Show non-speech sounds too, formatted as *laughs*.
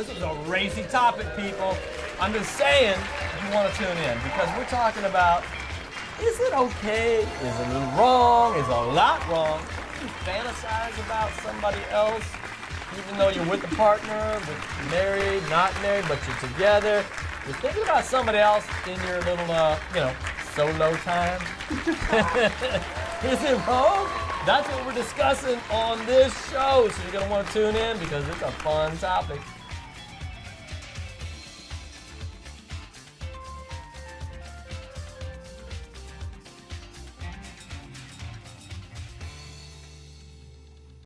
This is a racy topic, people. I'm just saying you want to tune in because we're talking about is it okay? Is it wrong? Is a lot wrong? You fantasize about somebody else, even though you're with a partner, but married, not married, but you're together. You're thinking about somebody else in your little, uh, you know, solo time. *laughs* is it wrong? That's what we're discussing on this show. So you're gonna want to tune in because it's a fun topic.